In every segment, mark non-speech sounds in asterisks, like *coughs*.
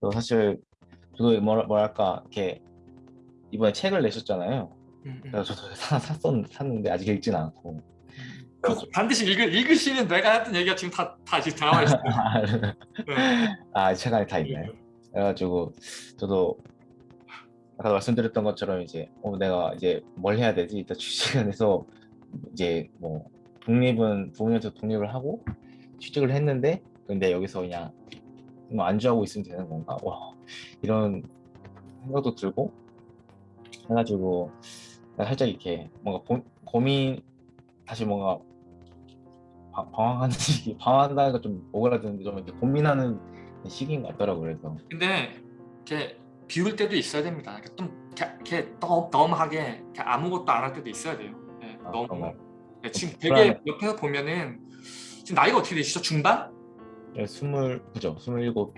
또 사실 저도 뭐라, 뭐랄까 이렇게 이번에 책을 내셨잖아요. 음, 음. 그래서 저도 사, 샀었, 샀는데 아직 읽진 않고. 그 반드시 읽으, 읽으시면 내가 했던 얘기가 지금 다, 다 지금 나와 있어요. 네. 아, 책 안에 다 있나요? 그래가지고 저도 아까 말씀드렸던 것처럼 이제 어, 내가 이제 뭘 해야 되지? 일단 취직을 해서 이제 뭐 독립은 부모님한테 독립을 하고 취직을 했는데 근데 여기서 그냥 뭐 안주하고 있으면 되는 건가? 와 이런 생각도 들고 해가지고 살짝 이렇게 뭔가 고, 고민 다시 뭔가 방- 방황하는 *laughs* 시기 방황한다는 가좀 오그라드는데 좀 이렇게 고민하는 시기인 것 같더라고요 그래서 근데 이렇게 비울 때도 있어야 됩니다. 이렇게 좀 이렇게, 이렇게 아무것도 안 할 때도 있어야 돼요. 네, 아, 너무? 네, 지금 불안해. 되게 옆에서 보면은 지금 나이가 어떻게 되시죠? 중반? 네, 스물 그죠 스물일곱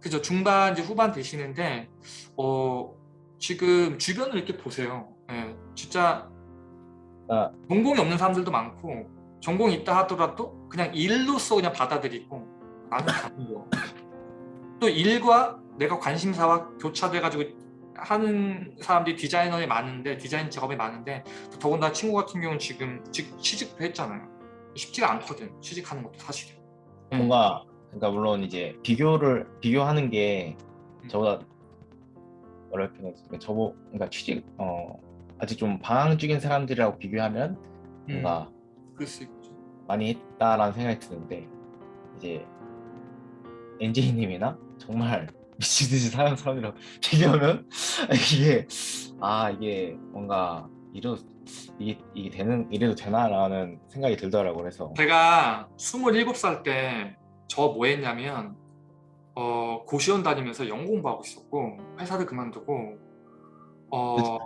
그죠? 중반 이제 후반 되시는데 어 지금 주변을 이렇게 보세요. 예, 진짜 아. 전공이 없는 사람들도 많고 전공이 있다 하더라도 그냥 일로서 그냥 받아들이고 나는 거. *laughs* 또 일과 내가 관심사와 교차돼가지고 하는 사람들이 디자이너에 많은데 디자인 작업에 많은데 또 더군다나 친구 같은 경우는 지금 직- 취직도 했잖아요. 쉽지가 않거든 취직하는 것도 사실은. 예. 뭔가 그러니까 물론 이제 비교를 비교하는 게 저보다 뭐랄까 그러니까 저보 그러니까 취직 어 아직 좀 방황 중인 사람들이라고 비교하면 뭔가 그럴 수 있죠. 많이 했다라는 생각이 드는데 이제 엔지님이나 정말 *laughs* 미친 듯이 사는 사람이랑 *laughs* 비교하면 *laughs* 이게 아 이게 뭔가 이러 이게 이게 되는 이래도 되나라는 생각이 들더라고 그래서. 제가 27살 때 저 뭐 했냐면 어, 고시원 다니면서 영어 공부하고 있었고 회사를 그만두고 어,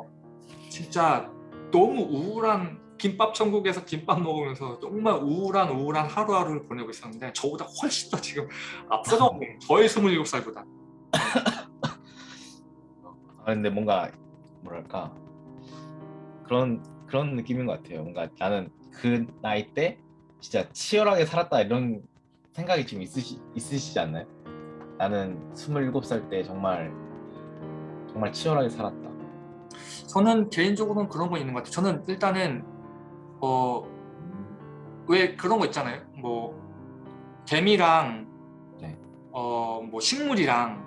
진짜 너무 우울한 김밥 천국에서 김밥 먹으면서 정말 우울한 우울한 하루하루를 보내고 있었는데 저보다 훨씬 더 지금 있는 *laughs* 저의 27살보다. 아, 근데 뭔가 뭐랄까 그런 그런 느낌인 것 같아요. 뭔가 나는 그 나이 때 진짜 치열하게 살았다 이런 생각이 좀 있으시 있으시지 않나요? 나는 27살 때 정말 정말 치열하게 살았다. 저는 개인적으로는 그런 거 있는 것 같아요 저는 일단은 어, 왜 그런 거 있잖아요 뭐 개미랑 네. 어, 뭐 식물이랑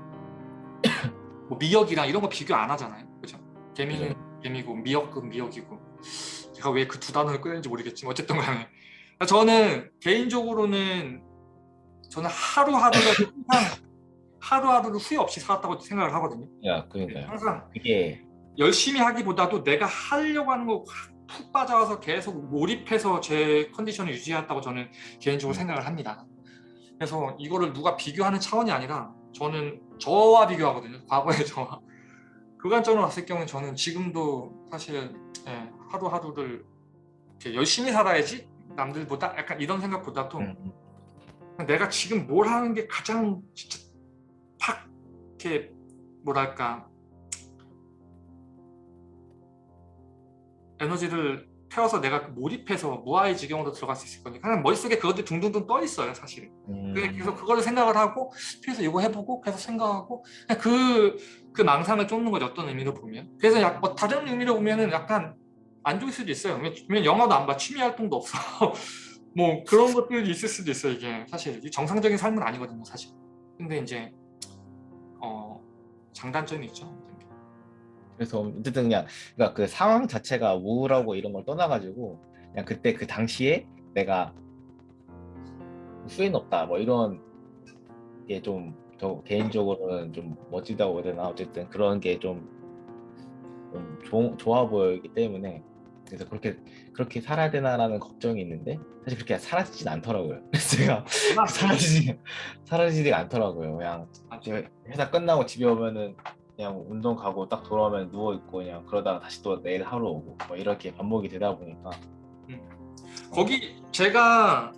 *coughs* 뭐 미역이랑 이런 거 비교 안 하잖아요 그죠 개미는 개미고 미역은 미역이고 제가 왜 그 두 단어를 꺼냈는지 모르겠지만 어쨌든 간에 저는 개인적으로는 저는 하루하루를 *laughs* 항상 하루하루를 후회 없이 살았다고 생각을 하거든요 야, 그러니까요. 항상 그게 열심히 하기보다도 내가 하려고 하는 거 푹 빠져서 계속 몰입해서 제 컨디션을 유지했다고 저는 개인적으로 생각을 합니다. 그래서 이거를 누가 비교하는 차원이 아니라 저는 저와 비교하거든요. 과거의 저와. 그 관점으로 봤을 경우는 저는 지금도 사실 예, 하루하루를 이렇게 열심히 살아야지 남들보다 약간 이런 생각보다도 음, 내가 지금 뭘 하는 게 가장 진짜 팍 이렇게 뭐랄까 에너지를 태워서 내가 몰입해서 무아의 지경으로 들어갈 수 있을 거니까 그냥 머릿속에 그것들이 둥둥둥 떠 있어요 사실은. 음, 그래서 그거를 생각을 하고 그래서 이거 해보고 계속 생각하고 그, 그 망상을 쫓는 거죠 어떤 의미로 보면. 그래서 약, 뭐 다른 의미로 보면은 약간 안 좋을 수도 있어요. 왜냐면 영화도 안 봐. 취미 활동도 없어. *laughs* 뭐 그런 것들이 있을 수도 있어요 이게. 사실 이 정상적인 삶은 아니거든요 사실. 근데 이제 어 장단점이 있죠 그래서 어쨌든 그냥 그러니까 그 상황 자체가 우울하고 이런 걸 떠나가지고 그냥 그때 그 당시에 내가 후회는 없다 뭐 이런 게 좀 저 개인적으로는 좀 멋지다고 해야 되나 어쨌든 그런 게좀 좀 좋아 보이기 때문에 그래서 그렇게 그렇게 살아야 되나라는 걱정이 있는데 사실 그렇게 사라지진 않더라고요. *laughs* 제가 사라지지 사라지지가 않더라고요. 그냥 제가 회사 끝나고 집에 오면은 그냥 운동 가고 딱 돌아오면 누워 있고 그냥 그러다가 다시 또 내일 하루 오고 뭐 이렇게 반복이 되다 보니까 거기 제가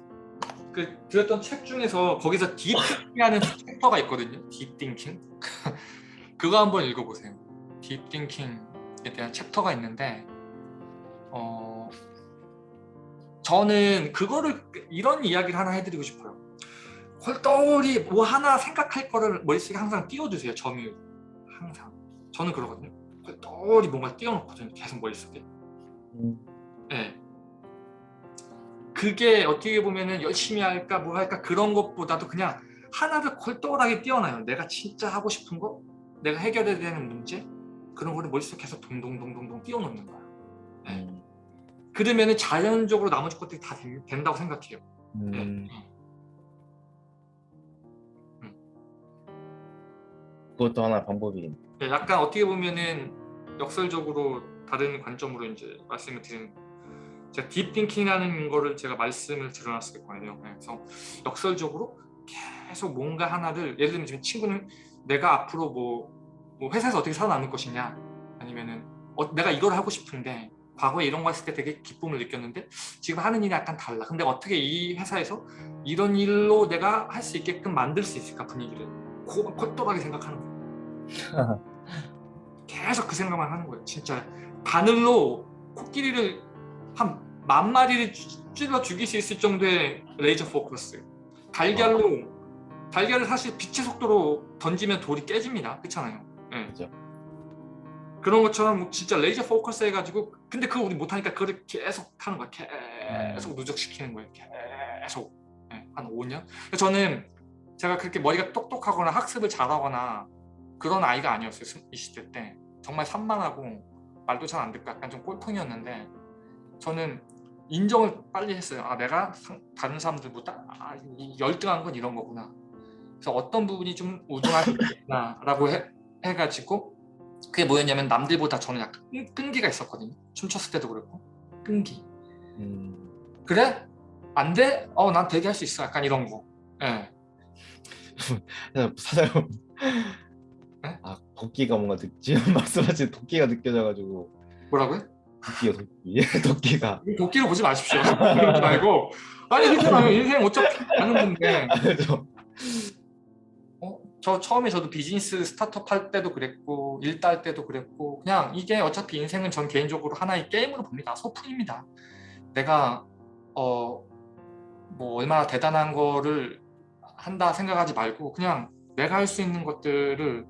그 들었던 책 중에서 거기서 deep thinking하는 *laughs* 챕터가 있거든요. deep thinking. *laughs* 그거 한번 읽어보세요. deep thinking에 대한 챕터가 있는데 어 저는 그거를 이런 이야기를 하나 해드리고 싶어요. 헐떡이 뭐 하나 생각할 거를 머릿속에 항상 띄워두세요 점유 항상 저는 그러거든요 헐떡이 뭔가 띄워놓거든요 계속 머릿속에 음, 예. 그게 어떻게 보면은 열심히 할까 뭐 할까 그런 것보다도 그냥 하나를 콜똘하게 띄워놔요. 내가 진짜 하고 싶은 거, 내가 해결해야 되는 문제 그런 거를 머릿속에 계속 동동동동동 띄워놓는 거야. 예. 음, 그러면은 자연적으로 나머지 것들이 다 된- 된다고 생각해요. 예. 음. 예. 그것도 하나 방법이 예, 약간 어떻게 보면은 역설적으로 다른 관점으로 이제 말씀을 드리는 제가 딥띵킹하는 거를 제가 말씀을 드려놨을 거예요. 예, 그래서 역설적으로 계속 뭔가 하나를 예를 들면 친구는 내가 앞으로 뭐, 뭐 회사에서 어떻게 살아남을 것이냐 아니면은 어, 내가 이걸 하고 싶은데 과거에 이런 거 했을 때 되게 기쁨을 느꼈는데 지금 하는 일이 약간 달라. 근데 어떻게 이 회사에서 이런 일로 내가 할 수 있게끔 만들 수 있을까 분위기를 고, 콜똘하게 생각하는 거예요. *laughs* 계속 그 생각만 하는 거예요. 진짜 바늘로 코끼리를 한 만 마리를 찌- 찔러 죽일 수 있을 정도의 레이저 포커스. 달걀로 달걀을 사실 빛의 속도로 던지면 돌이 깨집니다. 그렇잖아요. 예. 그죠. 그런 것처럼 뭐 진짜 레이저 포커스 해가지고 근데 그거 우리 못하니까 그걸 계속 하는 거야. 계속 누적시키는 거예요. 계속 예, 한 5년. 저는 제가 그렇게 머리가 똑똑하거나 학습을 잘하거나 그런 아이가 아니었어요. 20대 때. 정말 산만하고 말도 잘 안 듣고 약간 좀 꼴통이었는데 저는 인정을 빨리 했어요. 아 내가 상- 다른 사람들보다 아, 이 열등한 건 이런 거구나. 그래서 어떤 부분이 좀 우등하구나 라고 해, 해가지고 그게 뭐였냐면 남들보다 저는 약간 끈- 끈기가 있었거든요. 춤췄을 때도 그렇고 끈기. 음, 그래? 안 돼? 어 난 되게 할 수 있어. 약간 이런 거. 예. 사장님 네? 아 도끼가 뭔가 느, 지금 *laughs* 말씀하신 도끼가 느껴져가지고 뭐라고요? 도끼요 도끼 *laughs* 도끼가 도끼로 보지 마십시오. *laughs* 그러지 말고 아니 괜찮아요. 인생 어차피 아는 건데 저 어? 저 처음에 저도 비즈니스 스타트업 할 때도 그랬고 일딸 때도 그랬고 그냥 이게 어차피 인생은 전 개인적으로 하나의 게임으로 봅니다. 소풍입니다. 내가 어 뭐 얼마나 대단한 거를 한다 생각하지 말고 그냥 내가 할 수 있는 것들을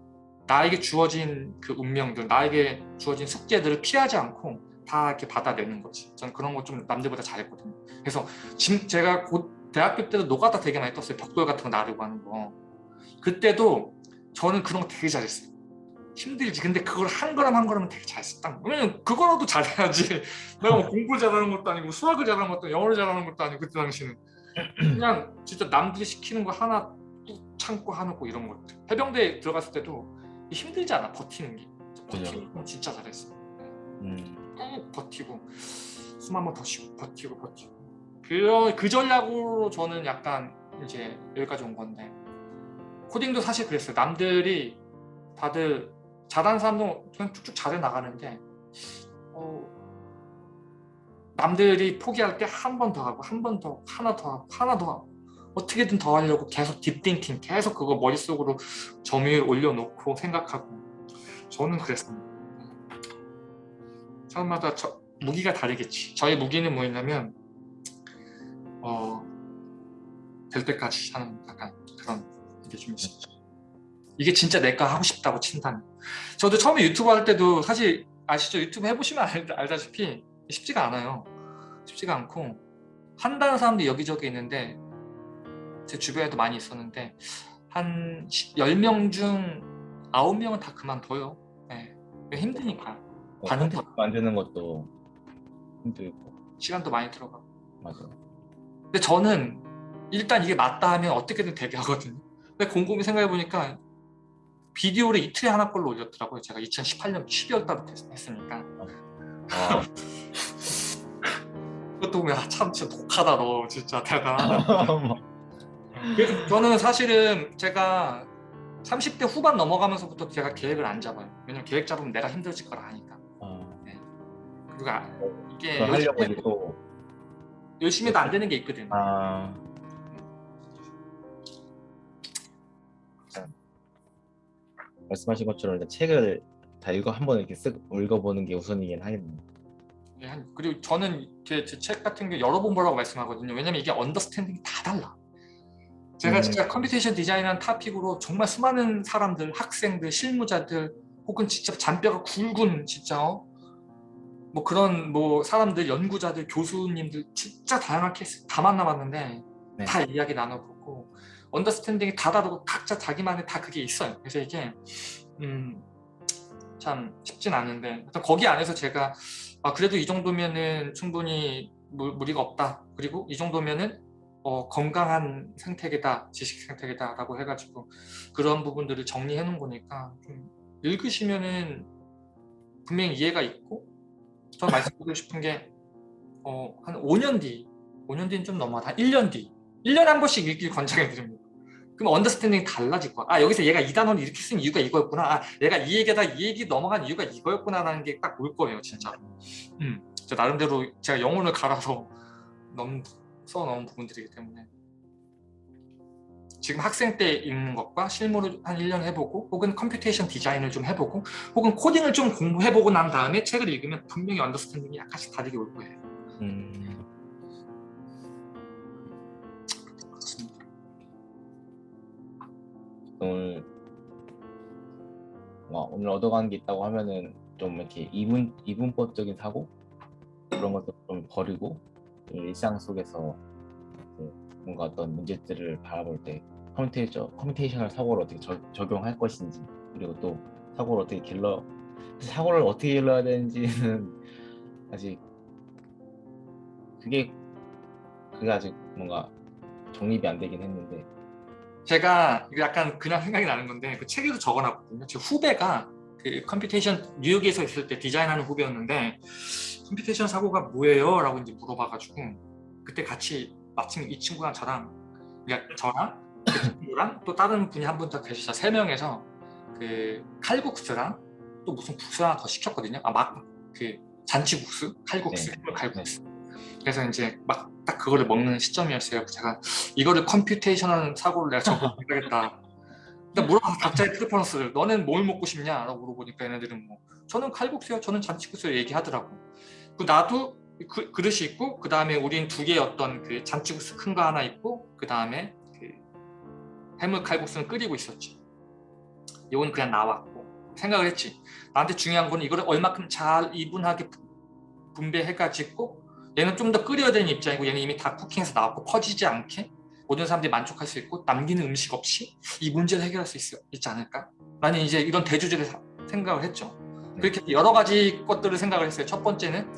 나에게 주어진 그 운명들, 나에게 주어진 숙제들을 피하지 않고 다 이렇게 받아내는 거지. 저는 그런 거 좀 남들보다 잘했거든요. 그래서 지금 제가 곧 대학교 때도 노가다 되게 많이 떴어요. 벽돌 같은 거 나르고 하는 거. 그때도 저는 그런 거 되게 잘했어요. 힘들지. 근데 그걸 한 걸음 한 걸음은 되게 잘했어. 딱. 왜냐면 그거라도 잘해야지. *laughs* 내가 뭐 공부를 잘하는 것도 아니고 수학을 잘하는 것도 영어를 잘하는 것도 아니고 그때 당시는. 그냥 진짜 남들이 시키는 거 하나 뚝 참고 하고 이런 것들. 해병대에 들어갔을 때도 힘들지 않아. 버티는 게. 버티는 건 진짜 잘했어. 음, 꾹 버티고 숨 한 번 더 쉬고 버티고 버티고 그, 그 전략으로 저는 약간 이제 여기까지 온 건데 코딩도 사실 그랬어요 남들이 다들 잘하는 사람도 그냥 쭉쭉 잘해 나가는데 어, 남들이 포기할 때 한 번 더 하고 한 번더 하나 더 하고 하나 더 하고 어떻게든 더 하려고 계속 딥띵킹 계속 그거 머릿속으로 점유율 올려놓고 생각하고 저는 그랬습니다 사람마다 저, 무기가 다르겠지. 저의 무기는 뭐였냐면 어, 될 때까지 하는 약간 그런 게 좀 있었죠. 이게 진짜 내가 하고 싶다고 친다면. 저도 처음에 유튜브 할 때도 사실 아시죠? 유튜브 해보시면 알, 알다시피 쉽지가 않아요. 쉽지가 않고 한다는 사람들이 여기저기 있는데 제 주변에도 많이 있었는데 한 10명 중 9명은 다 그만둬요. 네. 힘드니까. 반응도 콘텐츠 만드는 것도 힘들고. 시간도 많이 들어가고. 맞아 근데 저는 일단 이게 맞다 하면 어떻게든 되게 하거든요. 근데 곰곰이 생각해보니까 비디오를 이틀에 하나 꼴로 올렸더라고요. 제가 2018년 12월 달부터 했으니까. 아, *laughs* 그것도 보면 아, 참 진짜 독하다 너 진짜 대단하다 *laughs* 그래서 저는 사실은 제가 30대 후반 넘어가면서부터 제가 계획을 안 잡아요. 왜냐면 계획 잡으면 내가 힘들어질 걸 아니까. 아, 그리고 아, 이게 열심히, 또 열심히 해도 안 되는 게 있거든 아, 말씀하신 것처럼 책을 다 읽어 한번 이렇게 쓱 읽어보는 게 우선이긴 하겠네요. 예, 한- 그리고 저는 제 책 같은 게 여러 번 보라고 말씀하거든요. 왜냐면 이게 understanding이 다 달라. 제가 음. 진짜 computation 디자인이라는 topic으로 정말 수많은 사람들, 학생들, 실무자들 혹은 진짜 잔뼈가 굵은 진짜 어? 뭐 그런 뭐 사람들, 연구자들, 교수님들 진짜 다양한 케이스 다 만나봤는데 네. 다 이야기 나눠보고 언더스탠딩이 다 다르고 각자 자기만의 다 그게 있어요. 그래서 이게 음, 참 쉽진 않은데 거기 안에서 제가 아, 그래도 이 정도면은 충분히 무, 무리가 없다. 그리고 이 정도면은 어, 건강한 생태계다, 지식 생태계다 라고 해가지고 그런 부분들을 정리해 놓은 거니까 좀 읽으시면은 분명히 이해가 있고 저 말씀드리고 싶은 게 어, 한 5년 뒤, 5년 뒤는 좀 넘어가, 한 1년 뒤 1년에 한 번씩 읽길 권장해 드립니다. 그럼 understanding이 달라질 거야. 아 여기서 얘가 이 단어를 이렇게 쓴 이유가 이거였구나. 아 내가 이 얘기다 이 얘기 넘어간 이유가 이거였구나라는 게 딱 올 거예요, 진짜. 음, 저 나름대로 제가 영혼을 갈아서 *laughs* 써놓은 부분들이기 때문에 지금 학생 때 읽는 것과 실무를 한 1년 해보고 혹은 computation 디자인을 좀 해보고 혹은 코딩을 좀 공부해보고 난 다음에 책을 읽으면 분명히 understanding이 약간씩 다르게 올 거예요. 음, 오늘 와, 오늘 얻어가는 게 있다고 하면은 좀 이렇게 이분 이분법적인 사고? 그런 것도 좀 버리고 좀 일상 속에서 그 뭔가 어떤 문제들을 바라볼 때 computation computational 사고를 어떻게 저- 적용할 것인지 그리고 또 사고를 어떻게 길러 사고를 어떻게 길러야 되는지는 *laughs* 아직 그게 그게 아직 뭔가 정립이 안 되긴 했는데 제가 약간 그냥 생각이 나는 건데 그 책에도 적어놨거든요. 제 후배가 그 computation 뉴욕에서 있을 때 디자인하는 후배였는데 computation 사고가 뭐예요? 라고 이제 물어봐가지고 그때 같이 마침 이 친구랑 저랑 그러니까 저랑 그 친구랑 또 다른 분이 한 분 더 계시자 세 명에서 그 칼국수랑 또 무슨 국수 하나 더 시켰거든요. 아 막 그 잔치국수, 칼국수, 네. 해물 칼국수. 그래서 이제 막 딱 그거를 먹는 시점이었어요. 제가 이거를 computation한 사고를 내가 적용해야겠다. *laughs* 근데 물어봐서 각자의 preference를 너는 뭘 먹고 싶냐? 라고 물어보니까 얘네들은 뭐 저는 칼국수요, 저는 잔치국수요 얘기하더라고. 그 나도 그, 그릇이 있고 그 다음에 우린 두 개의 어떤 그 잔치국수 큰 거 하나 있고 그 다음에 그 해물 칼국수는 끓이고 있었지. 이건 그냥 나왔고 생각을 했지. 나한테 중요한 거는 이거를 얼마큼 잘 이분하게 분배해가지고 얘는 좀 더 끓여야 되는 입장이고 얘는 이미 다 쿠킹해서 나왔고 퍼지지 않게 모든 사람들이 만족할 수 있고 남기는 음식 없이 이 문제를 해결할 수 있, 있지 않을까? 나는 이제 이런 대주제를 사- 생각을 했죠. 그렇게 여러 가지 것들을 생각을 했어요. 첫 번째는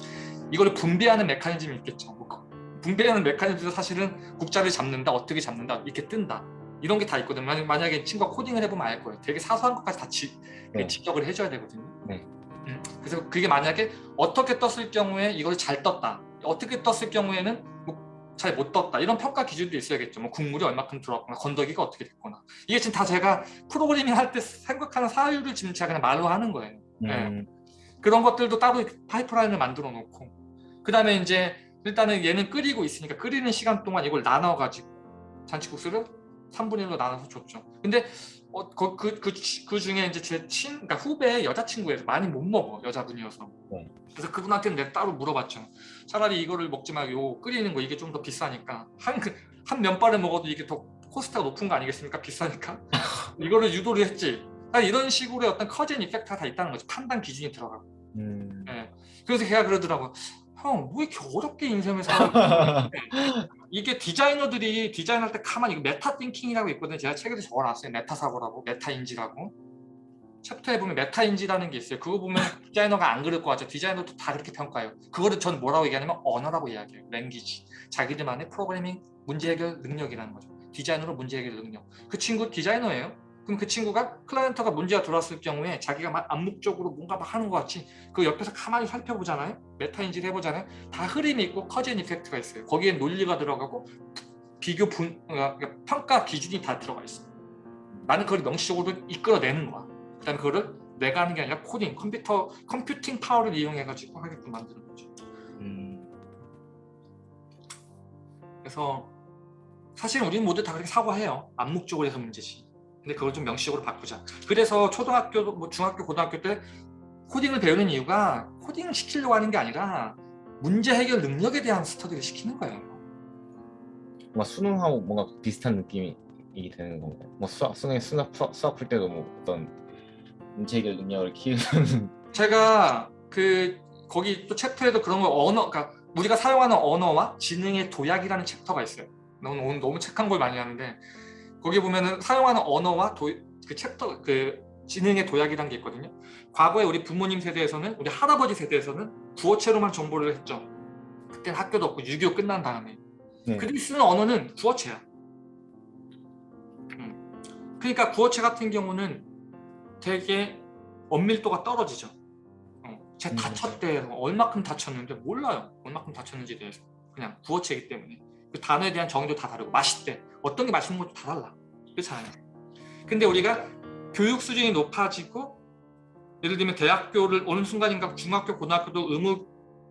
이걸 분배하는 메커니즘이 있겠죠. 뭐그 분배하는 메커니즘도 사실은 국자를 잡는다, 어떻게 잡는다, 이렇게 뜬다. 이런 게 다 있거든요. 만약- 만약에 친구가 코딩을 해보면 알 거예요. 되게 사소한 것까지 다 지, 네. 지적을 해줘야 되거든요. 네. 음, 그래서 그게 만약에 어떻게 떴을 경우에 이걸 잘 떴다. 어떻게 떴을 경우에는 뭐 잘 못 떴다. 이런 평가 기준도 있어야겠죠. 뭐 국물이 얼마큼 들어갔거나 건더기가 어떻게 됐거나. 이게 지금 다 제가 프로그래밍 할 때 생각하는 사유를 지금 제가 그냥 말로 하는 거예요. 네. 음, 그런 것들도 따로 파이프라인을 만들어 놓고 그 다음에 이제 일단은 얘는 끓이고 있으니까 끓이는 시간 동안 이걸 나눠 가지고 잔치국수를 3분의 1로 나눠서 줬죠 근데 어, 그, 그, 그, 그 중에 이제 제 친, 그러니까 후배 여자친구예요. 많이 못 먹어 여자분이어서. 네. 그래서 그분한테는 내가 따로 물어봤죠. 차라리 이거를 먹지 말고 끓이는 거 이게 좀 더 비싸니까. 한, 그- 한 면발을 먹어도 이게 더 코스트가 높은 거 아니겠습니까? 비싸니까? *laughs* 이거를 유도를 했지. 아, 이런 식으로의 어떤 cause and effect가 다 있다는 거죠 판단 기준이 들어가고. 음. 예. 그래서 걔가 그러더라고. 형, 뭐 이렇게 어렵게 인생을 살아? 이게 디자이너들이 디자인할 때 가만히 이거 meta thinking이라고 있거든요. 제가 책에도 적어놨어요. 메타 사고라고, 메타 인지라고. 챕터에 보면 메타 인지라는 게 있어요. 그거 보면 디자이너가 안 그럴 것 같죠. 디자이너도 다 그렇게 평가해요. 그거를 저는 뭐라고 얘기하냐면 언어라고 이야기해요. language. 자기들만의 프로그래밍 문제 해결 능력이라는 거죠. 디자이너로 문제 해결 능력. 그 친구 디자이너예요. 그럼 그 친구가 클라이언트가 문제가 들어왔을 경우에 자기가 막 암묵적으로 뭔가 막 하는 것 같이 그 옆에서 가만히 살펴보잖아요. 메타 인지를 해보잖아요. 다 흐름이 있고 cause and effect가 있어요. 거기에 논리가 들어가고 비교 분 어, 그러니까 평가 기준이 다 들어가 있어요. 나는 그걸 명시적으로 이끌어내는 거야. 그다음에 그거를 내가 하는 게 아니라 코딩, 컴퓨터, computing power를 이용해가지고 하게끔 만드는 거죠. 음. 그래서 사실 우리는 모두 다 그렇게 사고해요. 암묵적으로 해서 문제지. 근데 그걸 좀 명시적으로 바꾸자. 그래서 초등학교, 뭐 중학교, 고등학교 때 코딩을 배우는 이유가 코딩을 시키려고 하는 게 아니라 문제 해결 능력에 대한 스터디를 시키는 거예요. 뭔가 수능하고 뭔가 비슷한 느낌이 이 되는 건가요? 뭐 수학 수능 수학 수학 풀 때도 뭐 어떤 문제 해결 능력을 키우는 *laughs* 제가 그 거기 또 챕터에도 그런 거 언어 그러니까 우리가 사용하는 언어와 지능의 도약이라는 챕터가 있어요. 너무 오늘 너무 책한 걸 많이 하는데 거기 보면은 사용하는 언어와 도, 그 챕터 그 지능의 도약이라는 게 있거든요. 과거에 우리 부모님 세대에서는 우리 할아버지 세대에서는 구어체로만 정보를 했죠. 그때는 학교도 없고 6.25 끝난 다음에 네. 그들이 쓰는 언어는 구어체야. 음. 그러니까 구어체 같은 경우는 되게 엄밀도가 떨어지죠. 어, 제 음. 다쳤대 얼마큼 다쳤는데 몰라요. 얼마큼 다쳤는지에 대해서 그냥 구어체이기 때문에 그 단어에 대한 정의도 다 다르고 맛있대 어떤 게 맛있는 것도 다 달라. 그렇잖아요. 근데 우리가 교육 수준이 높아지고 예를 들면 대학교를 어느 순간인가 중학교 고등학교도 의무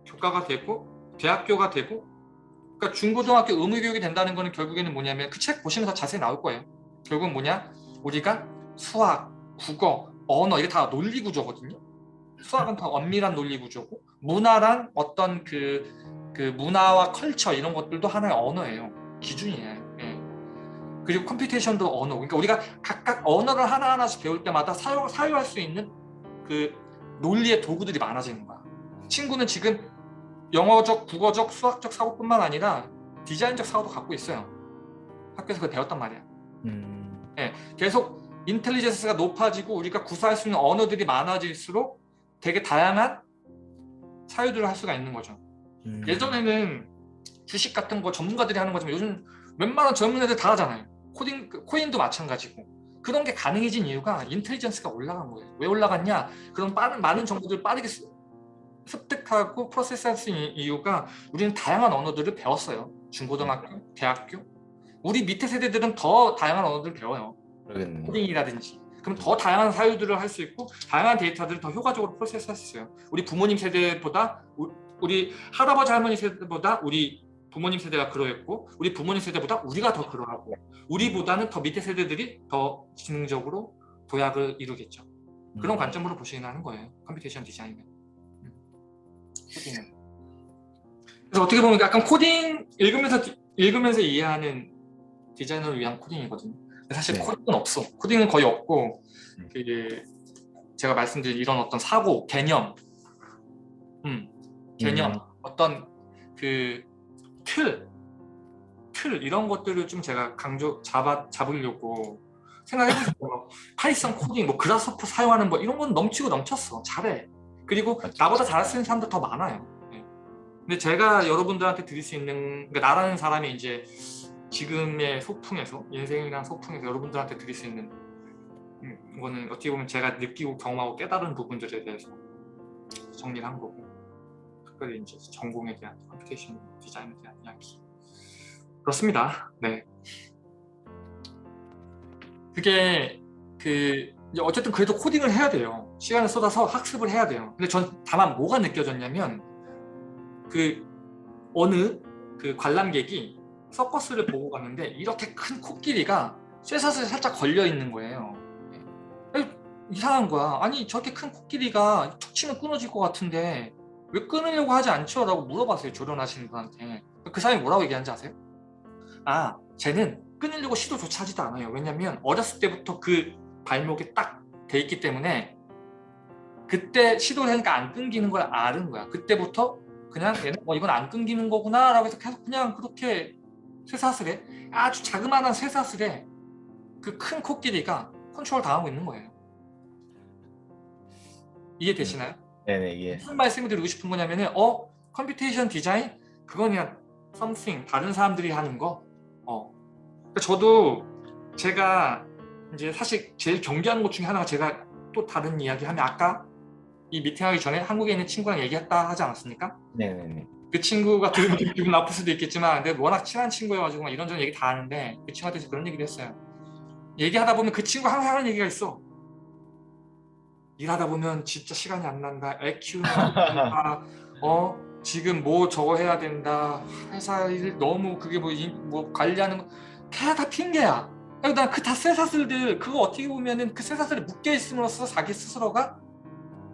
교과가 되고 대학교가 되고 그러니까 중고등학교 의무 교육이 된다는 거는 결국에는 뭐냐면 그 책 보시면 더 자세히 나올 거예요. 결국은 뭐냐 우리가 수학, 국어, 언어 이게 다 논리 구조거든요. 수학은 다 엄밀한 논리 구조고 문화란 어떤 그, 그 문화와 컬처 이런 것들도 하나의 언어예요. 기준이에요. 예. 그리고 컴퓨테이션도 언어. 그러니까 우리가 각각 언어를 하나하나씩 배울 때마다 사용, 사용할 수 있는 그 논리의 도구들이 많아지는 거야. 친구는 지금 영어적, 국어적, 수학적 사고뿐만 아니라 디자인적 사고도 갖고 있어요. 학교에서 그걸 배웠단 말이야. 음, 계속 인텔리전스가 높아지고 우리가 구사할 수 있는 언어들이 많아질수록 되게 다양한 사유들을 할 수가 있는 거죠. 음. 예전에는 주식 같은 거 전문가들이 하는 거지만 요즘 웬만한 젊은 애들 다 하잖아요. 코딩, 그 코인도 마찬가지고. 그런 게 가능해진 이유가 인텔리전스가 올라간 거예요. 왜 올라갔냐? 그런 빠른, 많은 정보들을 빠르게 습- 습득하고 프로세스할 수 있는 이유가 우리는 다양한 언어들을 배웠어요. 중고등학교, 대학교. 우리 밑에 세대들은 더 다양한 언어들을 배워요. 그러겠네요. 코딩이라든지 그럼 더 다양한 사유들을 할 수 있고 다양한 데이터들을 더 효과적으로 프로세스할 수 있어요. 우리 부모님 세대보다 우- 우리 할아버지 할머니 세대보다 우리 부모님 세대가 그러했고 우리 부모님 세대보다 우리가 더 그러하고 우리보다는 더 밑에 세대들이 더 지능적으로 도약을 이루겠죠. 그런 음. 관점으로 보시긴 하는 거예요. computation 디자인은. 음. 코딩은. 그래서 어떻게 보면 약간 코딩 읽으면서 디- 읽으면서 이해하는 디자이너를 위한 코딩이거든요. 사실 네. 코딩은 없어. 코딩은 거의 없고 음. 그 제가 말씀드린 이런 어떤 사고, 개념, 음, 개념, 음. 어떤 그 틀, 틀 이런 것들을 좀 제가 강조 잡아 잡으려고 생각해보세요. *laughs* Python 코딩, 뭐 Grasshopper 사용하는 거 이런 건 넘치고 넘쳤어. 잘해. 그리고 맞죠. 나보다 잘할 수 있는 사람도 더 많아요. 네. 근데 제가 여러분들한테 드릴 수 있는 그러니까 나라는 사람이 이제 지금의 소풍에서 인생이란 소풍에서 여러분들한테 드릴 수 있는 음, 이거는 어떻게 보면 제가 느끼고 경험하고 깨달은 부분들에 대해서 정리를 한 거고 특별히 이제 전공에 대한 computation 디자인에 대한 이야기 그렇습니다. 네. 그게 그 어쨌든 그래도 코딩을 해야 돼요. 시간을 쏟아서 학습을 해야 돼요. 근데 전 다만 뭐가 느껴졌냐면 그 어느 그 관람객이 서커스를 보고 갔는데 이렇게 큰 코끼리가 쇠사슬에 살짝 걸려 있는 거예요. 에, 이상한 거야. 아니 저렇게 큰 코끼리가 툭 치면 끊어질 것 같은데 왜 끊으려고 하지 않죠? 라고 물어봤어요. 조련하시는 분한테. 그 사람이 뭐라고 얘기하는지 아세요? 아 쟤는 끊으려고 시도조차 하지도 않아요. 왜냐면 어렸을 때부터 그 발목에 딱 돼 있기 때문에 그때 시도를 하니까 안 끊기는 걸 아는 거야. 그때부터 그냥 얘는 어, 이건 안 끊기는 거구나 라고 해서 계속 그냥 그렇게 쇠사슬에 아주 자그마한 쇠사슬에 그 큰 코끼리가 컨트롤 당하고 있는 거예요. 이해되시나요? 네네 예. 무슨 말씀을 드리고 싶은 거냐면은 어 computation 디자인 그건 그냥 something 다른 사람들이 하는 거. 어. 그러니까 저도 제가 이제 사실 제일 경계하는 것 중에 하나가 제가 또 다른 이야기 하면 아까 이 미팅하기 전에 한국에 있는 친구랑 얘기했다 하지 않았습니까? 네네네. 그 친구가 들으면 좀 기분 나쁠 수도 있겠지만 근데 워낙 친한 친구여가지고 막 이런저런 얘기 다 하는데 그 친구한테 그런 얘기를 했어요. 얘기하다 보면 그 친구 항상 하는 얘기가 있어. 일하다 보면 진짜 시간이 안 난다. 애 키우는. *laughs* 어 지금 뭐 저거 해야 된다. 회사 일 너무 그게 뭐, 이- 뭐 관리하는 거 다 핑계야. 난그 다 쇠사슬들 그거 어떻게 보면은 그 쇠사슬에 묶여 있음으로써 자기 스스로가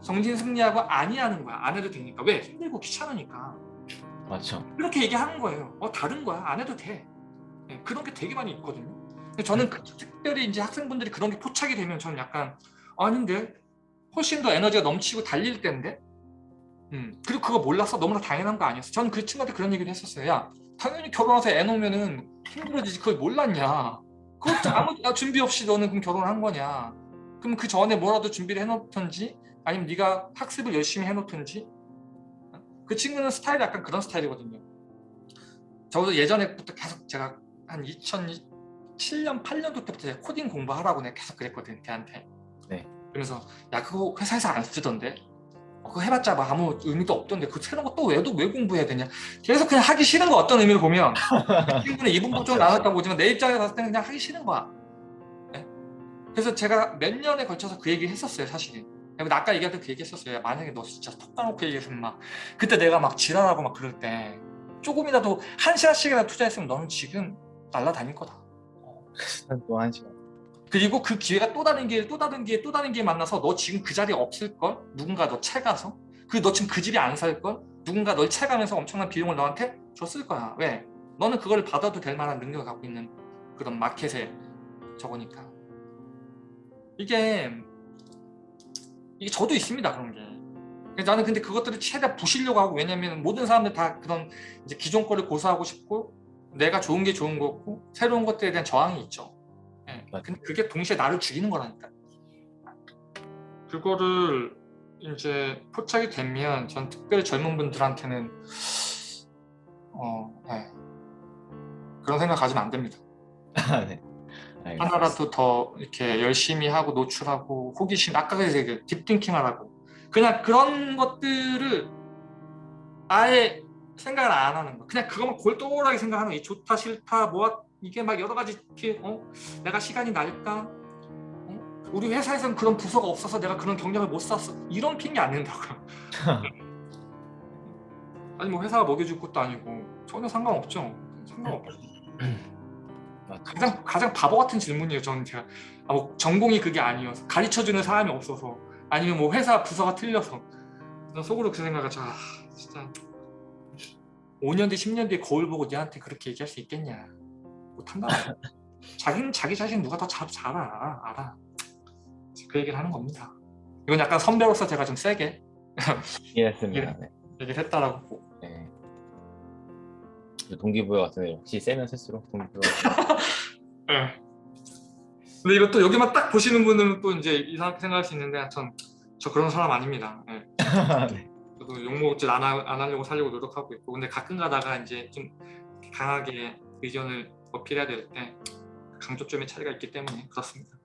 정진 승리하고 아니하는 거야. 안 해도 되니까 왜 힘들고 귀찮으니까. 맞죠. 이렇게 얘기하는 거예요. 어 다른 거야. 안 해도 돼. 네, 그런 게 되게 많이 있거든요. 저는 그- 특별히 이제 학생분들이 그런 게 포착이 되면 저는 약간 아닌데 훨씬 더 에너지가 넘치고 달릴 때인데? 음 그리고 그거 몰랐어 너무나 당연한 거 아니었어? 저는 그 친구한테 그런 얘기를 했었어요. 야 당연히 결혼해서 애 놓으면은 힘들어지지. 그걸 몰랐냐? 그것도 아무 아, 준비 없이 너는 그럼 결혼한 거냐? 그럼 그 전에 뭐라도 준비를 해놓던지? 아니면 네가 학습을 열심히 해놓던지? 그 친구는 스타일이 약간 그런 스타일이거든요. 저도 예전에부터 계속 제가 한 2007년 8년도 때부터 코딩 공부하라고 내가 계속 그랬거든 걔한테. 네. 그래서 야 그거 회사에서 안 쓰던데? 어, 그거 해봤자 뭐 아무 의미도 없던데? 그 새로운 거 또 왜도 왜 공부해야 되냐? 계속 그냥 하기 싫은 거 어떤 의미로 보면 *laughs* 이 친구는 이분 부좀 나눴다고 보지만 내 입장에 봤을 때는 그냥 하기 싫은 거야. 네? 그래서 제가 몇 년에 걸쳐서 그 얘기를 했었어요 사실은. 아까 얘기할 때 그 얘기 했었어요 야, 만약에 너 진짜 톡 까놓고 얘기했으면 막 그때 내가 막 지랄하고 막 그럴 때 조금이라도 한 시간씩이라도 투자했으면 너는 지금 날라다닐 거다. 또한 시간. 그리고 그 기회가 또 다른 기회 또 다른 기회 또 다른 기회 만나서 너 지금 그 자리에 없을걸? 누군가 너 채가서? 그리고 너 지금 그 집에 안 살걸? 누군가 널 채가면서 엄청난 비용을 너한테 줬을 거야. 왜? 너는 그걸 받아도 될 만한 능력을 갖고 있는 그런 마켓에 저거니까. 이게 이게 저도 있습니다 그런 게. 나는 근데 그것들을 최대한 부시려고 하고 왜냐면 모든 사람들 다 그런 이제 기존 거를 고수하고 싶고 내가 좋은 게 좋은 거고 새로운 것들에 대한 저항이 있죠 예. 맞아요. 근데 그게 동시에 나를 죽이는 거라니까 그거를 이제 포착이 되면 전 특별히 젊은 분들한테는 어, 예. 그런 생각 가지면 안 됩니다 네. 알겠습니다. 하나라도 더 이렇게 열심히 하고 노출하고 호기심 아까 얘기 딥띵킹 하라고 그냥 그런 것들을 아예 생각을 안 하는 거 그냥 그것만 골똘하게 생각하는 거 좋다 싫다 뭐 이게 막 여러 가지 이렇게 어? 내가 시간이 날까? 어? 우리 회사에서는 그런 부서가 없어서 내가 그런 경력을 못 쌓았어. 이런 핑계 안 낸다고요 *laughs* 아니 뭐 회사가 먹여줄 것도 아니고 전혀 상관없죠. 상관없죠 *clears throat* 맞죠. 가장 가장 바보 같은 질문이에요. 저는 제가. 아, 뭐 전공이 그게 아니어서 가르쳐 주는 사람이 없어서 아니면 뭐 회사 부서가 틀려서. 난 속으로 그 생각을 아, 진짜. 5년 뒤 10년 뒤에 거울 보고 니한테 그렇게 얘기할 수 있겠냐 못한다. 자기는 자기 자신 누가 더 잘 잘 알아 알아. 그 얘기를 하는 겁니다. 이건 약간 선배로서 제가 좀 세게 *laughs* 이해했습니다. 네. 얘기를 했다라고 네. 그 동기부여 같은데 역시 세면 쓸수록 동기부여. 예. *laughs* 근데 이것도 여기만 딱 보시는 분들은 또 이제 이상하게 생각할 수 있는데 전 저 그런 사람 아닙니다. 예. *laughs* 네. 저도 욕먹질 안, 하, 안 하려고 살려고 노력하고 있고 근데 가끔 가다가 이제 좀 강하게 의견을 어필해야 될 때 강조점의 차이가 있기 때문에 그렇습니다.